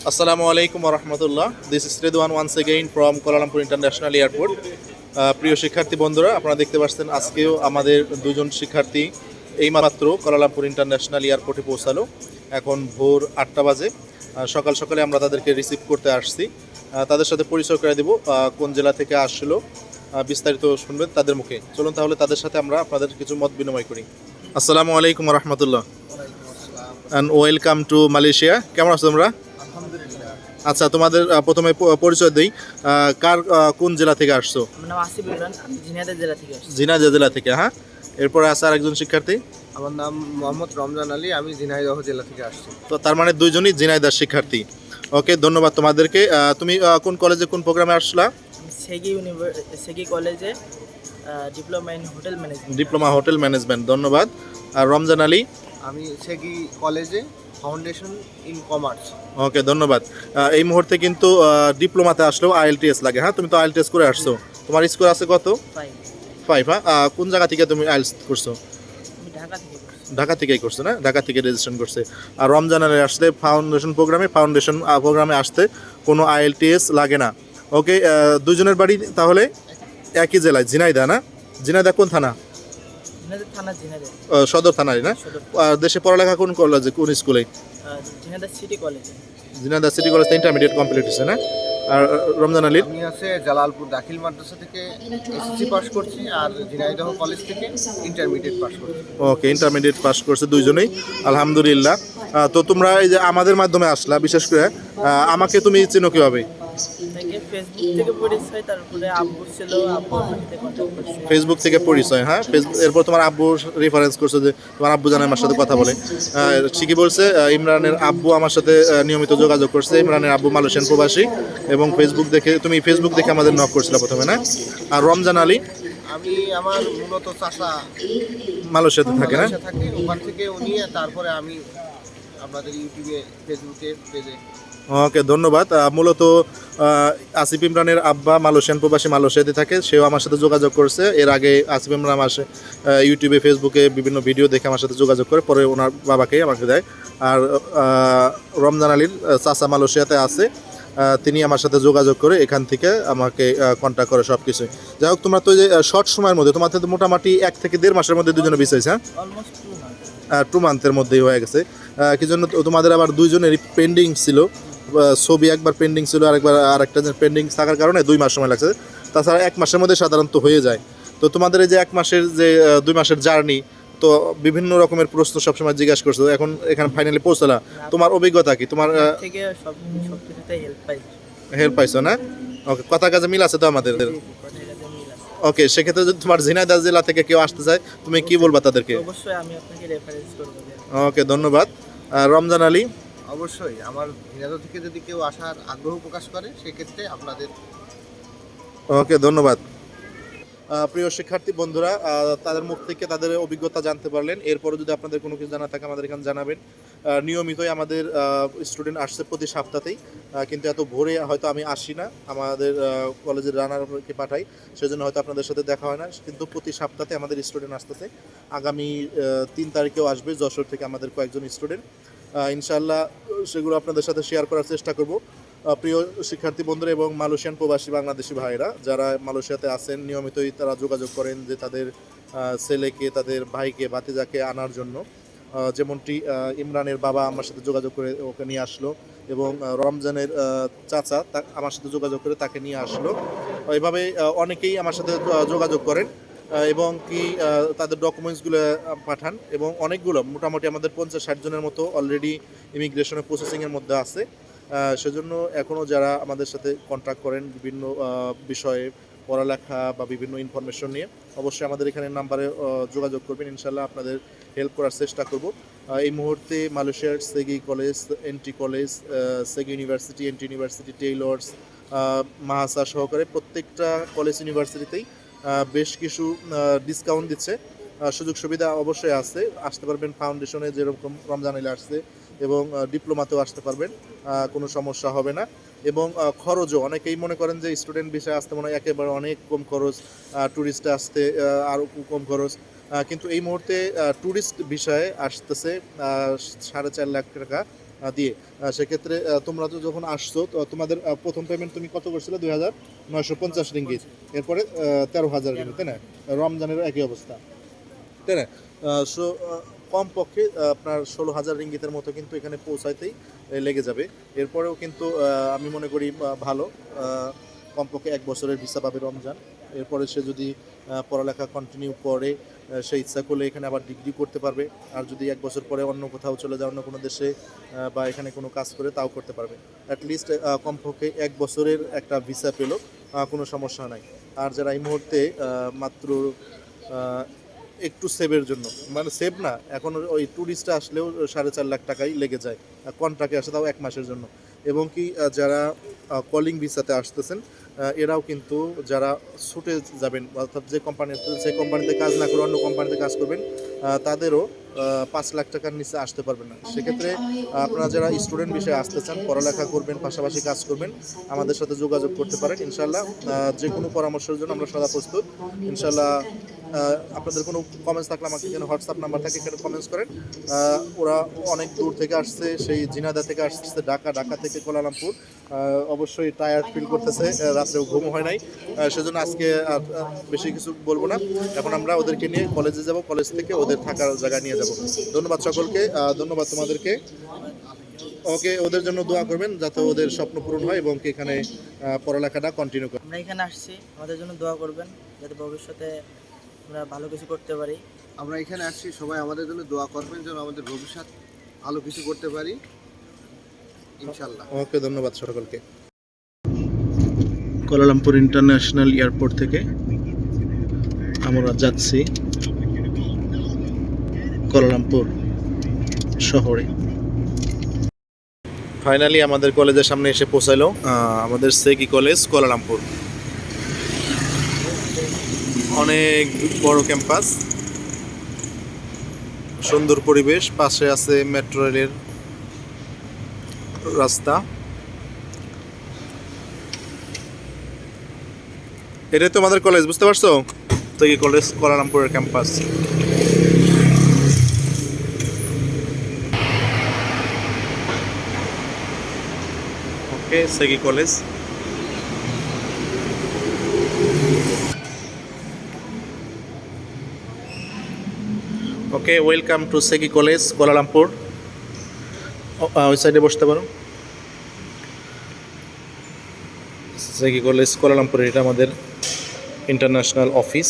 Assalamu আলাইকুম wa this Redwan once again from Kuala Lumpur International Airport. প্রিয় শিক্ষার্থী বন্ধুরা আপনারা দেখতে পাচ্ছেন আজকেও আমাদের দুজন শিক্ষার্থী এইমাত্র কোয়ালালামপুর ইন্টারন্যাশনাল এয়ারপোর্টে পৌঁছালো। এখন ভোর আটটা বাজে। সকাল সকালে আমরা তাদেরকে রিসিভ করতে আসছি। তাদের সাথে পরিচয় করে দেব কোন জেলা থেকে আসলো। বিস্তারিত শুনবেন তাদের মুখে। চলুন তাহলে তাদের সাথে আমরা আপনাদের কিছু মত বিনিময় করি। আসসালামু আলাইকুম রহমতুল্লাহ অ্যান্ড ওয়েলকাম টু মালয়েশিয়া কেমন আছো তোমরা? আচ্ছা তোমাদের প্রথমে পরিচয় দিই। কার কোন জেলা থেকে আসছো? আমার নাম আসিফ ইমরান আমি ঝিনাইদহ জেলা থেকে আসছি। জিনাজা জেলা থেকে হ্যাঁ? এরপরে আছে আরেকজন শিক্ষার্থী। আমার নাম মোহাম্মদ রমজান আলী আমি ঝিনাইদহ জেলা থেকে আসছি। তো তার মানে দুইজনই জিনাইদার শিক্ষার্থী। ওকে ধন্যবাদ তোমাদেরকে। তুমি কোন কলেজে কোন প্রোগ্রামে আসলা? সেগি সেগি কলেজে diploma in hotel management. Diploma hotel management ধন্যবাদ। আর রমজান আলী? আমি সেগি কলেজে ফাউন্ডেশন ইন কমার্স। ওকে ধন্যবাদ। এই মুহূর্তে কিন্তু ডিপ্লোমাতে আসলেও আইএলটিএস লাগে হ্যাঁ? তুমি তো আইএলটিএস করে আসছো। তোমার স্কোর আছে কত? ফাইভ হ্যাঁ? কোন জায়গা থেকে তুমি আইএলস করছ? ঢাকা ঢাকা থেকেই করছে না? ঢাকা থেকে রেজিস্ট্রেশন করছে। আর রমজানের আসলে ফাউন্ডেশন প্রোগ্রামে ফাউন্ডেশন প্রোগ্রামে আসতে কোনো আইএলটিএস লাগে না। ওকে দুজনের বাড়ি তাহলে? একই জেলায় ঝিনাইদা না? ঝিনাইদা কোন থানা? সদর থানারই না? আর দেশে পড়ালেখা কোন কলেজে কোন স্কুলে Jhenaidah city college Jhenaidah city college intermediate complete হয়েছে না? আর রমজান আলীর? আমি আছে জালালপুর দাখিল মাদ্রাসা থেকে এসএসসি পাস করছি আর ঝিনাইদহ কলেজ থেকে ইন্টারমিডিয়েট পাস করছি। ওকে ইন্টারমিডিয়েট পাস করছে দুইজনেই। আলহামদুলিল্লাহ। তো তোমরা এই যে আমাদের মাধ্যমে আসলা বিশেষ করে আমাকে তুমি চিনো কীভাবে? ফেসবুক থেকে পরিচয় তারপরে আব্বু ছিল আব্বু ফেসবুক থেকে পরিচয় হ্যাঁ? ফেসবুক এরপর তোমার আব্বু রেফারেন্স করছে যে তোমার আব্বু জানে আমার সাথে কথা বলে। ঠিকই বলছে ইমরানের আব্বু আমার সাথে নিয়মিত যোগাযোগ করছে। ইমরানের আব্বু মালয়েশিয়ান প্রবাসী এবং ফেসবুক দেখে তুমি ফেসবুক দেখে আমাদের নক করছিলে প্রথমে না? আর রমজান আলী? আমি আমার মূলত চাষা মালয়েশিয়াতে থাকে না? থাকি। ওখান থেকে উনি তারপরে আমি আপনাদের ইউটিউবে ফেসবুকে পেজে। ওকে ধন্যবাদ। মূলত আসিফ ইমরানের আব্বা মালয়েশিয়ান প্রবাসী মালয়েশিয়াতে থাকে সেও আমার সাথে যোগাযোগ করছে। এর আগে আসিফ ইমরান আমার ইউটিউবে ফেসবুকে বিভিন্ন ভিডিও দেখে আমার সাথে যোগাযোগ করে পরে ওনার বাবাকে আমাকে দেয়। আর রমজান আলীর চাচা মালয়েশিয়াতে আছে। তিনি আমার সাথে যোগাযোগ করে এখান থেকে আমাকে কন্ট্যাক্ট করে সব কিছুই যাই হোক তোমরা তো যে শর্ট সময়ের মধ্যে তোমার তো মোটামুটি এক থেকে দেড় মাসের মধ্যে দুজনে বিষয়ছে হ্যাঁ? টু মান্থের মধ্যেই হয়ে গেছে। কি জন্য তোমাদের আবার দুইজনেরই পেন্ডিং ছিল। ছবি একবার পেন্ডিং ছিল আরেকবার আর আরেকটা পেন্ডিং থাকার কারণে দুই মাস সময় লাগছে। তাছাড়া এক মাসের মধ্যে সাধারণত হয়ে যায়। তো তোমাদের এই যে এক মাসের যে দুই মাসের জার্নি তো বিভিন্ন রকমের প্রশ্ন সবসময় জিজ্ঞাসা করছ। এখন এখানে ফাইনালি পৌঁছলা। তোমার অভিজ্ঞতা কি? তোমার হেল্প পাই। হেল্প পাইছো না? ওকে কথা কাজে মিল আছে তো আমাদের? ওকে সেক্ষেত্রে যদি তোমার ঝিনাইদহ জেলা থেকে কেউ আসতে চায় তুমি কি বলবা তাদেরকে? অবশ্যই আমি আপনাকে রেফারেন্স করব। ওকে ধন্যবাদ। রমজান আলী? অবশ্যই, আমার ঝিনাইদহ থেকে যদি কেউ আসার আগ্রহ প্রকাশ করে, সেক্ষেত্রে আপনাদের ওকে, ধন্যবাদ। প্রিয় শিক্ষার্থী বন্ধুরা তাদের মুখ থেকে তাদের অভিজ্ঞতা জানতে পারলেন। এরপরে যদি আপনাদের কোনো কিছু জানা থাকে, আমাদের এখানে জানাবেন। নিয়মিতই আমাদের স্টুডেন্ট আসছে প্রতি সপ্তাহতেই। কিন্তু এত ভোরে হয়তো আমি আসি না। আমাদের কলেজের রানারকে পাঠাই, সেজন্য হয়তো আপনাদের সাথে দেখা হয় না। কিন্তু প্রতি সপ্তাহে আমাদের স্টুডেন্ট আসতেছে। আগামী তিন তারিখেও আসবে যশোর থেকে আমাদের কয়েকজন স্টুডেন্ট ইনশাল্লাহ সেগুলো আপনাদের সাথে শেয়ার করার চেষ্টা করব। প্রিয় শিক্ষার্থী বন্ধুরা এবং মালয়েশিয়ান প্রবাসী বাংলাদেশি ভাইরা যারা মালয়েশিয়াতে আছেন, নিয়মিতই তারা যোগাযোগ করেন যে তাদের ছেলেকে, তাদের ভাইকে, ভাতিজাকে আনার জন্য। যেমনটি ইমরানের বাবা আমার সাথে যোগাযোগ করে ওকে নিয়ে আসলো এবং রমজানের চাচা আমার সাথে যোগাযোগ করে তাকে নিয়ে আসলো। এভাবে অনেকেই আমার সাথে যোগাযোগ করেন। এবং কি তাদের ডকুমেন্টসগুলো পাঠান এবং অনেকগুলো, মোটামুটি আমাদের পঞ্চাশ ষাট জনের মতো অলরেডি ইমিগ্রেশনের প্রসেসিংয়ের মধ্যে আছে। সেজন্য এখনও যারা আমাদের সাথে কন্ট্যাক্ট করেন বিভিন্ন বিষয়ে পড়ালেখা বা বিভিন্ন ইনফরমেশন নিয়ে, অবশ্যই আমাদের এখানে নাম্বারে যোগাযোগ করবেন। ইনশাল্লাহ আপনাদের হেল্প করার চেষ্টা করব। এই মুহূর্তে মালয়েশিয়ার Segi college INTI college Segi university INTI university Taylor's MAHSA সহকারে প্রত্যেকটা কলেজ ইউনিভার্সিটিতেই বেশ কিছু ডিসকাউন্ট দিচ্ছে। সুযোগ সুবিধা অবশ্যই আছে। আসতে পারবেন ফাউন্ডেশনে যেরকম রমজান এলে আসছে এবং ডিপ্লোমাতেও আসতে পারবেন কোনো সমস্যা হবে না। এবং খরচও, অনেকেই মনে করেন যে স্টুডেন্ট বিষয়ে আসতে মনে হয় একেবারে অনেক কম খরচ ট্যুরিস্ট আসতে আরও কম খরচ। কিন্তু এই মুহূর্তে ট্যুরিস্ট বিষয়ে আসতেছে সাড়ে চার লাখ টাকা। দিয়ে সেক্ষেত্রে তোমরা তো যখন আসছো তোমাদের প্রথম পেমেন্ট তুমি কত করছিলে? দুই হাজার নয়শো পঞ্চাশ রিঙ্গিত। এরপরে তেরো হাজার রিঙ্গিত, তাই না? রমজানের একই অবস্থা। তাই না? সো কমপক্ষে আপনার ষোলো হাজার রিঙ্গিতের মতো কিন্তু এখানে পৌঁছাইতেই লেগে যাবে। এরপরেও কিন্তু আমি মনে করি ভালো। কমপক্ষে এক বছরের ভিসা পাবে রমজান। এরপরে সে যদি পড়ালেখা কন্টিনিউ করে সে ইচ্ছা করলে এখানে আবার ডিগ্রি করতে পারবে। আর যদি এক বছর পরে অন্য কোথাও চলে যায়, অন্য কোনো দেশে বা এখানে কোনো কাজ করে, তাও করতে পারবে। অ্যাটলিস্ট কমপক্ষে এক বছরের একটা ভিসা পেল কোনো সমস্যা নাই। আর যারা এই মুহূর্তে মাত্র একটু সেভের জন্য মানে সেভ না, এখন ওই ট্যুরিস্টে আসলেও সাড়ে চার লাখ টাকাই লেগে যায়। কন্ট্রাক্টে আসে তাও এক মাসের জন্য। এবং কি যারা কলিং ভিসাতে আসতেছেন এরাও কিন্তু যারা ছুটে যাবেন, অর্থাৎ যে কোম্পানিতে যে কোম্পানিতে কাজ না করে অন্য কোম্পানিতে কাজ করবেন তাদেরও পাঁচ লাখ টাকার নিচে আসতে পারবেন না। সেক্ষেত্রে আপনারা যারা স্টুডেন্ট বিষয়ে আসতে চান, পড়ালেখা করবেন, পাশাপাশি কাজ করবেন, আমাদের সাথে যোগাযোগ করতে পারেন। ইনশাল্লাহ যে কোনো পরামর্শের জন্য আমরা সদা প্রস্তুত। ইনশাল্লাহ আপনাদের কোনো কমেন্টস থাকলে আমাকে এখানে হোয়াটসঅ্যাপ নাম্বার থাকে এখানে কমেন্টস করেন। ওরা অনেক দূর থেকে আসছে, সেই জিনাদা থেকে আসছে, ঢাকা ঢাকা থেকে কোলালামপুর। অবশ্যই টায়ার্ড ফিল করতেছে রাত্রেও ঘুম হয় নাই। সেজন্য আজকে আর বেশি কিছু বলব না। এখন আমরা ওদেরকে নিয়ে কলেজে যাব কলেজ থেকে ওদের থাকার জায়গা নিয়ে যাব। ধন্যবাদ সকলকে ধন্যবাদ তোমাদেরকে। ওকে ওদের জন্য দোয়া করবেন যাতে ওদের স্বপ্ন পূরণ হয় এবং এখানে পড়ালেখাটা কন্টিনিউ করে। আমরা এখানে আসছি আমাদের জন্য দোয়া করবেন যাতে ভবিষ্যতে আমরা ভালো কিছু করতে পারি। আমরা এখানে আসছি সবাই আমাদের জন্য দোয়া করবেন যেন আমাদের ভবিষ্যৎ ভালো কিছু করতে পারি। ইনশাল্লাহ ওকে, ধন্যবাদ সকলকে। কোলালামপুর ইন্টারন্যাশনাল এয়ারপোর্ট থেকে আমরা যাচ্ছি কোলালামপুর শহরে। ফাইনালি আমাদের কলেজের সামনে এসে পৌঁছালো আমাদের সেকি কলেজ কোলালামপুর অনেক বড় ক্যাম্পাস, সুন্দর পরিবেশ, পাশে আছে মেট্রো রেলের রাস্তা। এটাই তোমাদের কলেজ বুঝতে পারছ? তো এই college কোলালামপুরের campus okay Segi college okay welcome to Segi college Kuala Lumpur ওই সাইডে বসতে পারো। সেগি কলেজ কোলালামপুর এটা আমাদের ইন্টারন্যাশনাল অফিস